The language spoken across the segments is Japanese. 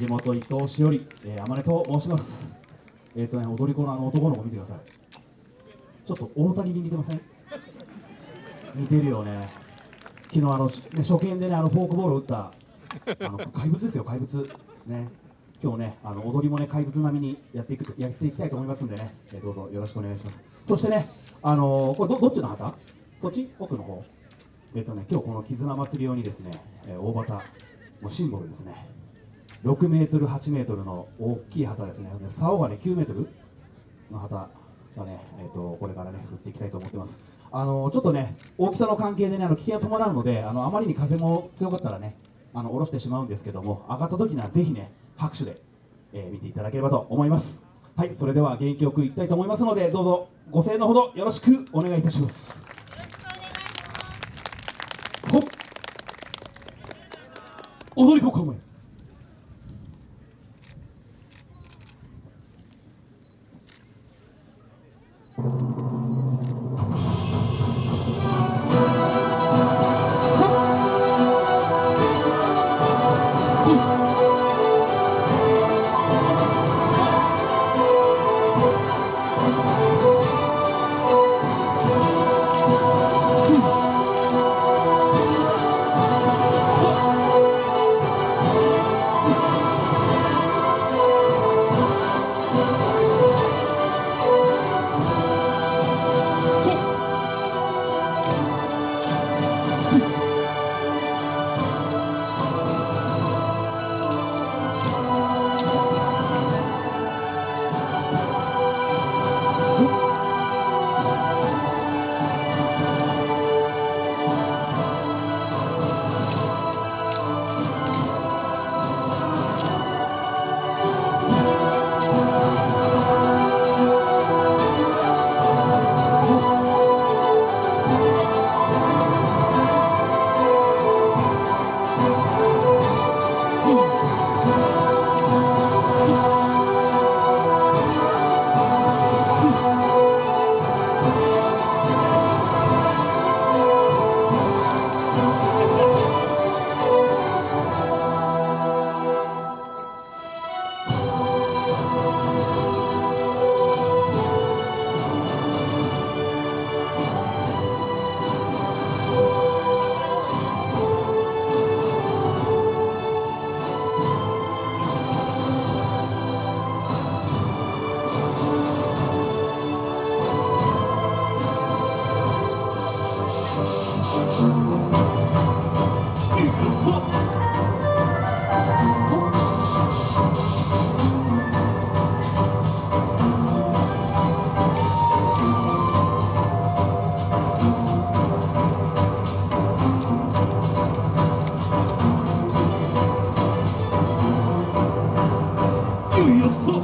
地元伊東市より、えー、天音と申します。えっ、ー、とね踊り子のあの男の子見てください。ちょっと大谷に似てません？似てるよね。昨日あの、ね、初見でねあのフォークボールを打ったあの怪物ですよ怪物。ね。今日ねあの踊りもね怪物並みにやっていくやっていきたいと思いますんでね、えー、どうぞよろしくお願いします。そしてねあのー、これどどっちの旗？そっち？奥の方？えっ、とね今日この絆祭り用にですね、えー、大旗もうシンボルですね。6メートル8メートルの大きい旗ですね。竿がね9メートルの旗がね、えーと、これからね振っていきたいと思ってます。あのちょっとね大きさの関係でねあの危険が伴うのであのあまりに風も強かったらねあの下ろしてしまうんですけども上がった時にはぜひね拍手で、えー、見ていただければと思います。はいそれでは元気よくいきたいと思いますのでどうぞご声援のほどよろしくお願いいたします。踊り子構え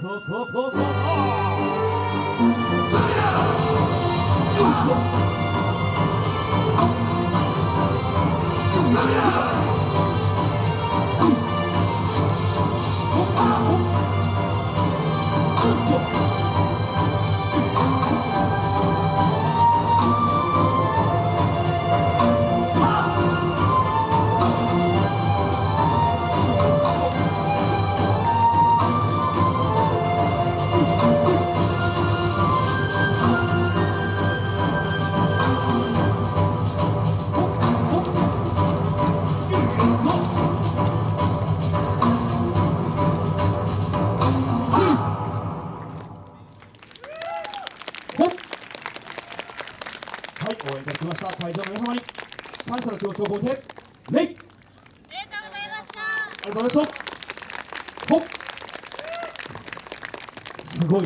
そうそうそうそう。そう応援いただきました。会場の皆様に感謝の気持ちを込めて礼ありありがとうございました。がとうございました。ほっ。すごい